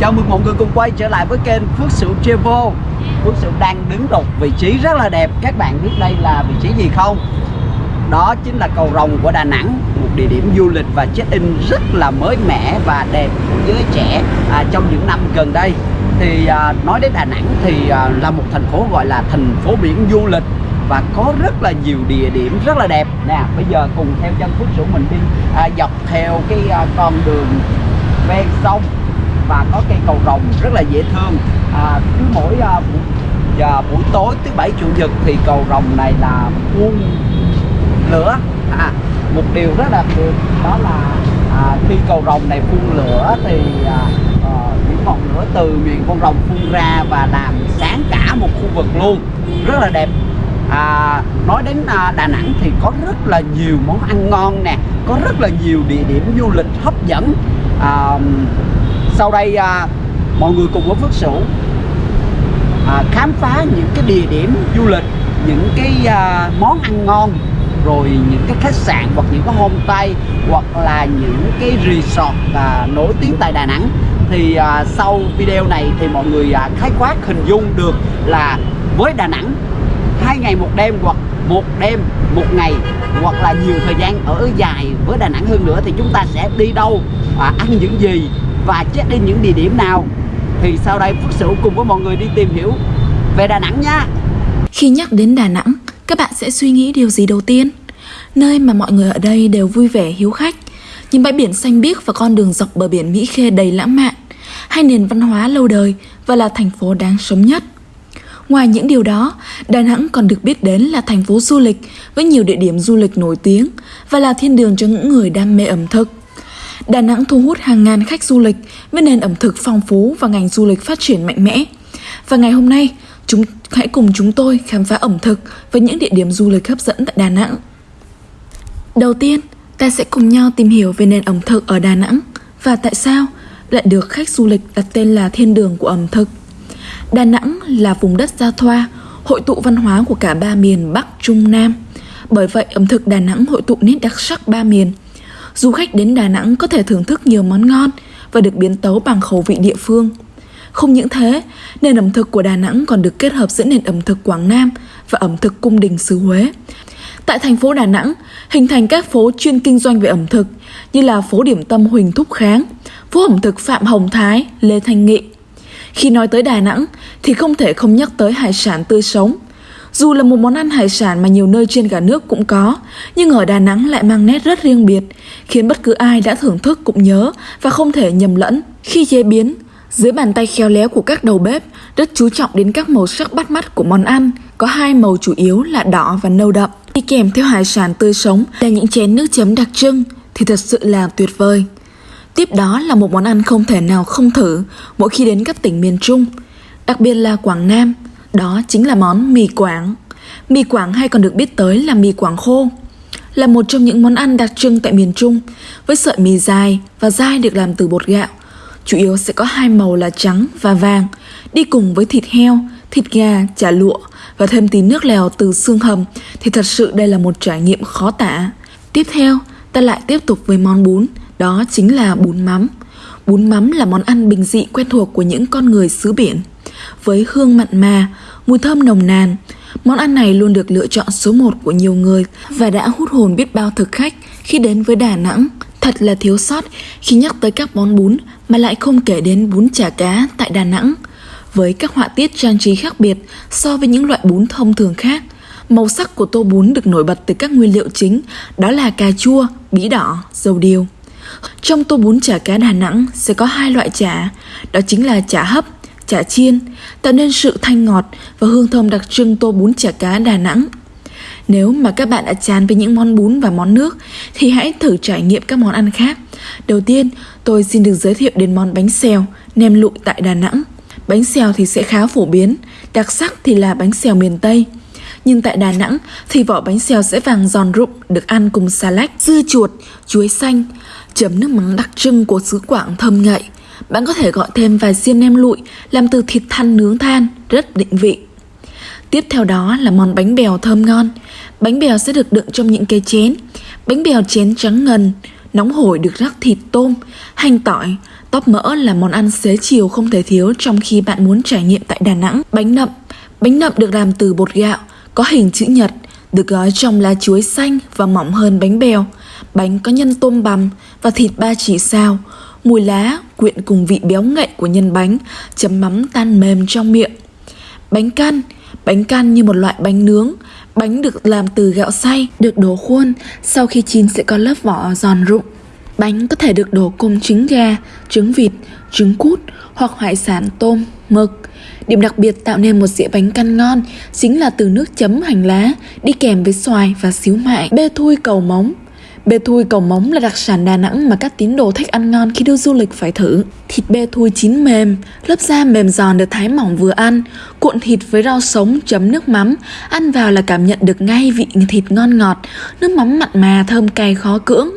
Chào mừng mọi người cùng quay trở lại với kênh Phước Sửu Travel Phước Sửu đang đứng đột vị trí rất là đẹp. Các bạn biết đây là vị trí gì không? Đó chính là cầu rồng của Đà Nẵng Một địa điểm du lịch và check-in rất là mới mẻ và đẹp của giới trẻ à, trong những năm gần đây. Thì à, nói đến Đà Nẵng thì à, là một thành phố gọi là thành phố biển du lịch và có rất là nhiều địa điểm rất là đẹp. Nè bây giờ cùng theo chân Phước Sửu mình đi à, dọc theo cái à, con đường ven sông và có cây cầu rồng rất là dễ thương. À, cứ mỗi à, buổi, à, buổi tối thứ bảy chủ nhật thì cầu rồng này là phun lửa. À, một điều rất là được đó là à, khi cầu rồng này phun lửa thì à, à, những ngọn lửa từ miệng con rồng phun ra và làm sáng cả một khu vực luôn. Rất là đẹp. À, nói đến à, Đà Nẵng thì có rất là nhiều món ăn ngon nè có rất là nhiều địa điểm du lịch hấp dẫn. À, sau đây à, mọi người cùng với Phước Sửu à, khám phá những cái địa điểm du lịch những cái à, món ăn ngon rồi những cái khách sạn hoặc những cái homestay hoặc là những cái resort à, nổi tiếng tại Đà Nẵng. Thì à, sau video này thì mọi người à, khái quát hình dung được là với Đà Nẵng hai ngày một đêm hoặc một đêm một ngày hoặc là nhiều thời gian ở dài với Đà Nẵng hơn nữa thì chúng ta sẽ đi đâu à, ăn những gì và check in những địa điểm nào thì sau đây Phước Sửu cùng với mọi người đi tìm hiểu về Đà Nẵng nha Khi nhắc đến Đà Nẵng, các bạn sẽ suy nghĩ điều gì đầu tiên? Nơi mà mọi người ở đây đều vui vẻ hiếu khách, những bãi biển xanh biếc và con đường dọc bờ biển Mỹ Khê đầy lãng mạn, hay nền văn hóa lâu đời và là thành phố đáng sống nhất. Ngoài những điều đó, Đà Nẵng còn được biết đến là thành phố du lịch với nhiều địa điểm du lịch nổi tiếng và là thiên đường cho những người đam mê ẩm thực. Đà Nẵng thu hút hàng ngàn khách du lịch với nền ẩm thực phong phú và ngành du lịch phát triển mạnh mẽ. Và ngày hôm nay, chúng hãy cùng chúng tôi khám phá ẩm thực và những địa điểm du lịch hấp dẫn tại Đà Nẵng. Đầu tiên, ta sẽ cùng nhau tìm hiểu về nền ẩm thực ở Đà Nẵng và tại sao lại được khách du lịch đặt tên là thiên đường của ẩm thực. Đà Nẵng là vùng đất giao thoa, hội tụ văn hóa của cả ba miền Bắc, Trung, Nam. Bởi vậy, ẩm thực Đà Nẵng hội tụ nét đặc sắc ba miền. Du khách đến Đà Nẵng có thể thưởng thức nhiều món ngon và được biến tấu bằng khẩu vị địa phương. Không những thế, nền ẩm thực của Đà Nẵng còn được kết hợp giữa nền ẩm thực Quảng Nam và ẩm thực cung đình xứ Huế. Tại thành phố Đà Nẵng, hình thành các phố chuyên kinh doanh về ẩm thực như là phố điểm tâm Huỳnh Thúc Kháng, phố ẩm thực Phạm Hồng Thái, Lê Thanh Nghị. Khi nói tới Đà Nẵng thì không thể không nhắc tới hải sản tươi sống. Dù là một món ăn hải sản mà nhiều nơi trên cả nước cũng có, nhưng ở Đà Nẵng lại mang nét rất riêng biệt, khiến bất cứ ai đã thưởng thức cũng nhớ và không thể nhầm lẫn. Khi chế biến, dưới bàn tay khéo léo của các đầu bếp, rất chú trọng đến các màu sắc bắt mắt của món ăn, có hai màu chủ yếu là đỏ và nâu đậm. Đi kèm theo hải sản tươi sống là những chén nước chấm đặc trưng thì thật sự là tuyệt vời. Tiếp đó là một món ăn không thể nào không thử mỗi khi đến các tỉnh miền Trung, đặc biệt là Quảng Nam, đó chính là món mì Quảng. Mì Quảng hay còn được biết tới là mì Quảng khô, là một trong những món ăn đặc trưng tại miền Trung, với sợi mì dài và dai được làm từ bột gạo. Chủ yếu sẽ có hai màu là trắng và vàng, đi cùng với thịt heo, thịt gà, chả lụa và thêm tí nước lèo từ xương hầm thì thật sự đây là một trải nghiệm khó tả. Tiếp theo, ta lại tiếp tục với món bún, đó chính là bún mắm. Bún mắm là món ăn bình dị quen thuộc của những con người xứ biển. Với hương mặn mà, mùi thơm nồng nàn, món ăn này luôn được lựa chọn số 1 của nhiều người và đã hút hồn biết bao thực khách khi đến với Đà Nẵng. Thật là thiếu sót khi nhắc tới các món bún mà lại không kể đến bún chả cá tại Đà Nẵng. Với các họa tiết trang trí khác biệt so với những loại bún thông thường khác, màu sắc của tô bún được nổi bật từ các nguyên liệu chính đó là cà chua, bí đỏ, dầu điều. Trong tô bún chả cá Đà Nẵng sẽ có hai loại chả, đó chính là chả hấp, chả chiên, tạo nên sự thanh ngọt và hương thơm đặc trưng tô bún chả cá Đà Nẵng. Nếu mà các bạn đã chán với những món bún và món nước thì hãy thử trải nghiệm các món ăn khác. Đầu tiên, tôi xin được giới thiệu đến món bánh xèo, nem lụi tại Đà Nẵng. Bánh xèo thì sẽ khá phổ biến, đặc sắc thì là bánh xèo miền Tây. Nhưng tại Đà Nẵng thì vỏ bánh xèo sẽ vàng giòn rụng được ăn cùng xà lách, dưa chuột, chuối xanh, chấm nước mắm đặc trưng của xứ Quảng thơm ngậy. Bạn có thể gọi thêm vài xiên nem lụi làm từ thịt than nướng than, rất định vị. Tiếp theo đó là món bánh bèo thơm ngon. Bánh bèo sẽ được đựng trong những cái chén. Bánh bèo chén trắng ngần, Nóng hổi được rắc thịt tôm, hành tỏi, tóp mỡ là món ăn xế chiều không thể thiếu trong khi bạn muốn trải nghiệm tại Đà Nẵng. Bánh nậm Bánh nậm được làm từ bột gạo, có hình chữ nhật, được gói trong lá chuối xanh và mỏng hơn bánh bèo. Bánh có nhân tôm bằm và thịt ba chỉ sao. Mùi lá quyện cùng vị béo ngậy của nhân bánh, chấm mắm tan mềm trong miệng. Bánh căn Bánh căn như một loại bánh nướng Bánh được làm từ gạo xay, được đổ khuôn Sau khi chín sẽ có lớp vỏ giòn rụng Bánh có thể được đổ cùng trứng gà, trứng vịt, trứng cút hoặc hải sản tôm, mực. Điểm đặc biệt tạo nên một dĩa bánh căn ngon chính là từ nước chấm hành lá đi kèm với xoài và xíu mại. Bê thui cầu móng Bê thui cầu móng là đặc sản Đà Nẵng mà các tín đồ thích ăn ngon khi đi du lịch phải thử. Thịt bê thui chín mềm, lớp da mềm giòn được thái mỏng vừa ăn, cuộn thịt với rau sống chấm nước mắm, ăn vào là cảm nhận được ngay vị thịt ngon ngọt, nước mắm mặn mà thơm cay khó cưỡng.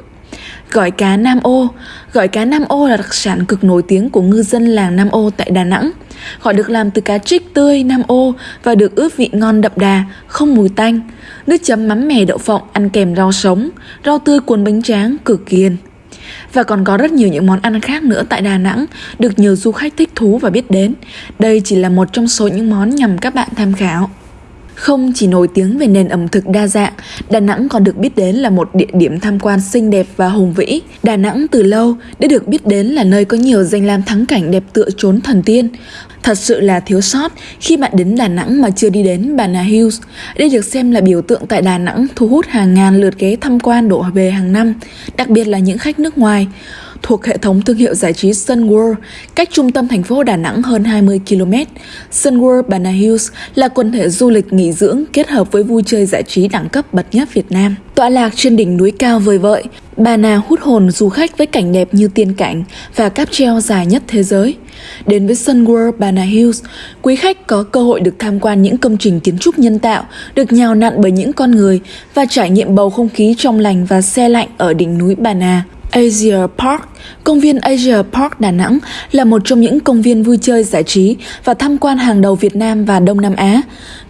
Gỏi cá Nam Ô Gỏi cá Nam Ô là đặc sản cực nổi tiếng của ngư dân làng Nam Ô tại Đà Nẵng. Họ được làm từ cá trích tươi Nam Ô và được ướp vị ngon đậm đà, không mùi tanh. Nước chấm mắm mè đậu phộng ăn kèm rau sống, rau tươi cuốn bánh tráng cực kiên. Và còn có rất nhiều những món ăn khác nữa tại Đà Nẵng được nhiều du khách thích thú và biết đến. Đây chỉ là một trong số những món nhằm các bạn tham khảo. Không chỉ nổi tiếng về nền ẩm thực đa dạng, Đà Nẵng còn được biết đến là một địa điểm tham quan xinh đẹp và hùng vĩ. Đà Nẵng từ lâu đã được biết đến là nơi có nhiều danh lam thắng cảnh đẹp tựa trốn thần tiên. Thật sự là thiếu sót khi bạn đến Đà Nẵng mà chưa đi đến Bà Nà Hills. Đây được xem là biểu tượng tại Đà Nẵng thu hút hàng ngàn lượt ghé tham quan đổ về hàng năm, đặc biệt là những khách nước ngoài thuộc hệ thống thương hiệu giải trí Sun World, cách trung tâm thành phố Đà Nẵng hơn 20 km. Sun World Bana Hills là quần thể du lịch nghỉ dưỡng kết hợp với vui chơi giải trí đẳng cấp bậc nhất Việt Nam. Tọa lạc trên đỉnh núi cao vời vợi, Bà Nà hút hồn du khách với cảnh đẹp như tiên cảnh và cáp treo dài nhất thế giới. Đến với Sun World Bana Hills, quý khách có cơ hội được tham quan những công trình kiến trúc nhân tạo được nhào nặn bởi những con người và trải nghiệm bầu không khí trong lành và xe lạnh ở đỉnh núi Bà Nà. Asia Park Công viên Asia Park Đà Nẵng là một trong những công viên vui chơi giải trí và tham quan hàng đầu Việt Nam và Đông Nam Á.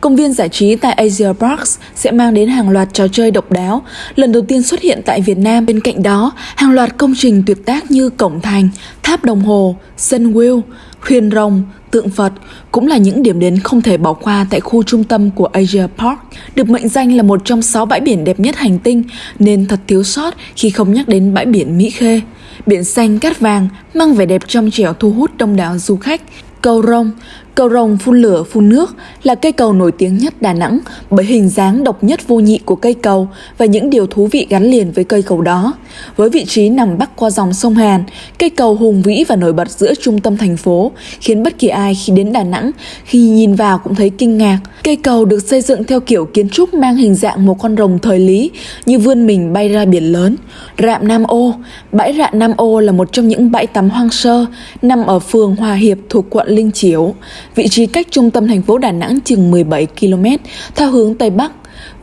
Công viên giải trí tại Asia Parks sẽ mang đến hàng loạt trò chơi độc đáo, lần đầu tiên xuất hiện tại Việt Nam. Bên cạnh đó, hàng loạt công trình tuyệt tác như Cổng Thành, Tháp Đồng Hồ, sân Wheel, Huyền Rồng, tượng Phật cũng là những điểm đến không thể bỏ qua tại khu trung tâm của Asia Park, được mệnh danh là một trong 6 bãi biển đẹp nhất hành tinh nên thật thiếu sót khi không nhắc đến bãi biển Mỹ Khê. Biển xanh cát vàng mang vẻ đẹp trong trẻo thu hút đông đảo du khách. Cầu Rồng Cầu rồng phun lửa phun nước là cây cầu nổi tiếng nhất Đà Nẵng bởi hình dáng độc nhất vô nhị của cây cầu và những điều thú vị gắn liền với cây cầu đó. Với vị trí nằm bắc qua dòng sông Hàn, cây cầu hùng vĩ và nổi bật giữa trung tâm thành phố khiến bất kỳ ai khi đến Đà Nẵng khi nhìn vào cũng thấy kinh ngạc. Cây cầu được xây dựng theo kiểu kiến trúc mang hình dạng một con rồng thời lý như vươn mình bay ra biển lớn. Rạm Nam Ô Bãi Rạn Nam Ô là một trong những bãi tắm hoang sơ nằm ở phường Hòa Hiệp thuộc quận Linh Chiểu vị trí cách trung tâm thành phố Đà Nẵng chừng 17 km theo hướng Tây Bắc.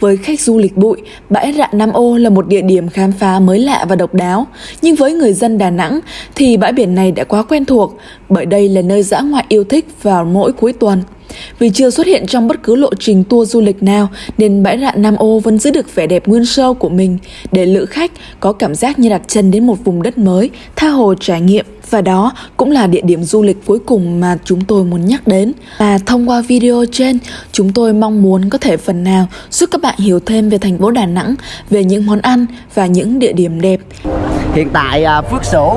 Với khách du lịch bụi, bãi rạn Nam Ô là một địa điểm khám phá mới lạ và độc đáo. Nhưng với người dân Đà Nẵng thì bãi biển này đã quá quen thuộc bởi đây là nơi dã ngoại yêu thích vào mỗi cuối tuần. Vì chưa xuất hiện trong bất cứ lộ trình tour du lịch nào nên bãi rạn Nam Ô vẫn giữ được vẻ đẹp nguyên sơ của mình để lữ khách có cảm giác như đặt chân đến một vùng đất mới, tha hồ trải nghiệm. Và đó cũng là địa điểm du lịch cuối cùng mà chúng tôi muốn nhắc đến. Và thông qua video trên, chúng tôi mong muốn có thể phần nào giúp các bạn hiểu thêm về thành phố Đà Nẵng, về những món ăn và những địa điểm đẹp. Hiện tại à, Phước Sửu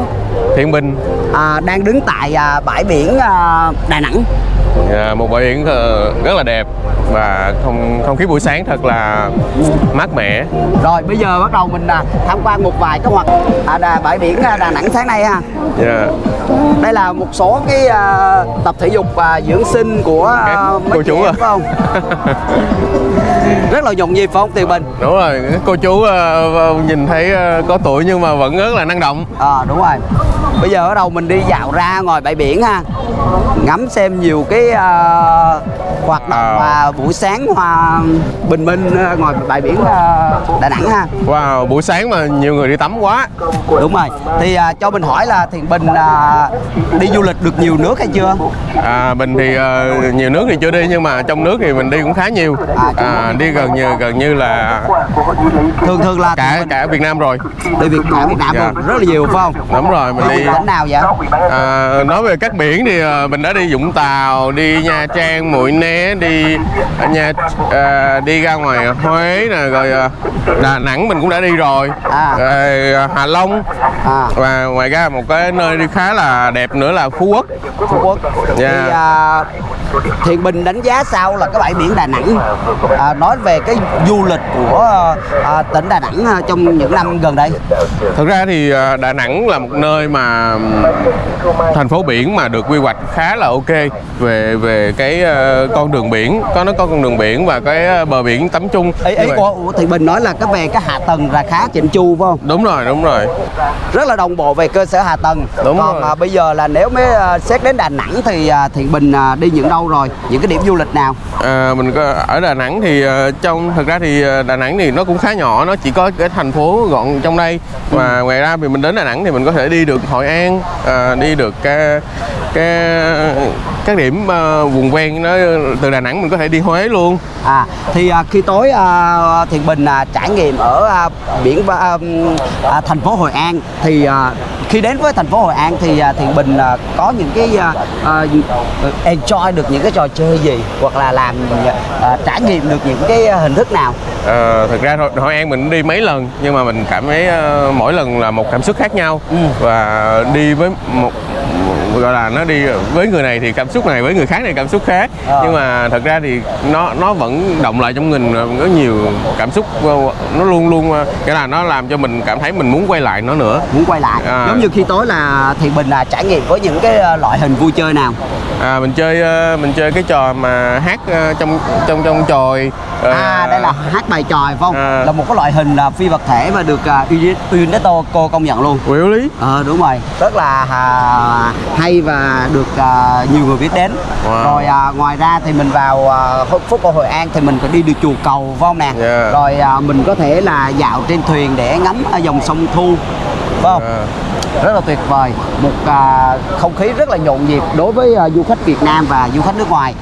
Thiện Bình à, đang đứng tại à, bãi biển à, Đà Nẵng à, một bãi biển rất là đẹp và không không khí buổi sáng thật là mát mẻ Rồi bây giờ bắt đầu mình à, tham quan một vài cái hoạt à, đà, bãi biển à, Đà Nẵng sáng nay ha Dạ. Đây là một số cái à, tập thể dục và dưỡng sinh của à, cô chú em à. phải không? Rất là nhộn nhịp phải không Tiền Bình? đúng rồi cô chú ờ, nhìn thấy ờ, có tuổi nhưng mà vẫn rất là năng động À, đúng rồi Bây giờ bắt đầu mình đi dạo ra ngoài bãi biển ha ngắm xem nhiều cái à, hoạt động À. và buổi sáng hoa bình minh à, ngoài bãi biển à, Đà Nẵng ha. Wow, buổi sáng mà nhiều người đi tắm quá. Đúng rồi. Thì à, cho mình hỏi là Thiện Bình à, đi du lịch được nhiều nước hay chưa? À, Mình thì ờ, nhiều nước thì chưa đi nhưng mà trong nước thì mình đi cũng khá nhiều. À, à, Đi gần như gần như là thường thường là cả Bình cả Việt Nam rồi. Đi Việt cả Việt Nam Dạ. luôn. Rất là nhiều phải không? Đúng rồi, mình đi đi. tỉnh nào vậy? À, Nói về các biển thì ờ, mình đã đi Vũng Tàu, đi Nha Trang, Mũi Né, đi ở Nha à, đi ra ngoài Huế nè, rồi ờ, Đà Nẵng mình cũng đã đi rồi. À. rồi ờ, Hà Long. À. Và ngoài ra một cái nơi đi khá là đẹp nữa là Phú Quốc. Phú Quốc. Dạ. thì à, Thiện Bình đánh giá sao là cái bãi biển Đà Nẵng à, nói về cái du lịch của à, tỉnh Đà Nẵng à, trong những năm gần đây Thực ra thì ờ, Đà Nẵng là một nơi mà thành phố biển mà được quy hoạch khá là ok về về cái ờ, con đường biển, có nó có con đường biển và cái bờ biển tắm chung. ý, ý của, của Thiện Bình nói là cái về cái hạ tầng là khá chỉnh chu phải không Đúng rồi, đúng rồi. rất là đồng bộ về cơ sở hạ tầng Đúng còn rồi. à, bây giờ là nếu mới à, xét đến Đà Nẵng thì à, Thiện Bình à, đi những đâu rồi. Những cái điểm du lịch nào? À, mình có ở Đà Nẵng thì ờ, trong thực ra thì ờ, Đà Nẵng thì nó cũng khá nhỏ, nó chỉ có cái thành phố gọn trong đây. Và ngoài ra thì mình đến Đà Nẵng thì mình có thể đi được Hội An, ờ, đi được cái cái các điểm ờ, vùng ven nó từ Đà Nẵng mình có thể đi Huế luôn. À thì à, khi tối à, Thiện Bình à, trải nghiệm ở à, biển à, ừm, à, thành phố Hội An thì à, khi đến với thành phố Hội An thì à, Thiện Bình à, có những cái à, enjoy được những cái trò chơi gì hoặc là làm à, trải nghiệm được những cái hình thức nào Ờ, thực ra Hội, Hội An mình đi mấy lần nhưng mà mình cảm thấy ờ, mỗi lần là một cảm xúc khác nhau Ừ. và đi với một gọi là nó đi với người này thì cảm xúc này với người khác thì cảm xúc khác Ờ. nhưng mà thật ra thì nó nó vẫn động lại trong mình ờ, có nhiều cảm xúc ờ, nó luôn luôn ờ, nghĩa là nó làm cho mình cảm thấy mình muốn quay lại nó nữa muốn quay lại À. giống như khi tối là Thiện Bình là trải nghiệm với những cái à, loại hình vui chơi nào à, mình chơi ờ, mình chơi cái trò mà hát ờ, trong trong trong Rồi, À đây là hát bài tròi phải không? à. Là một cái loại hình à, phi vật thể mà được Uni- UNESCO cô công nhận luôn. Quỷ lý Ờ đúng rồi, rất là à, hay và được à, nhiều người biết đến. Wow. Rồi à, ngoài ra thì mình vào khu- phố cổ Hội An thì mình có đi được chùa cầu phải không nè? Yeah. Rồi à, mình có thể là dạo trên thuyền để ngắm à, dòng sông Thu phải không? À. Rất là tuyệt vời, một à, không khí rất là nhộn nhịp đối với à, du khách Việt Nam và du khách nước ngoài.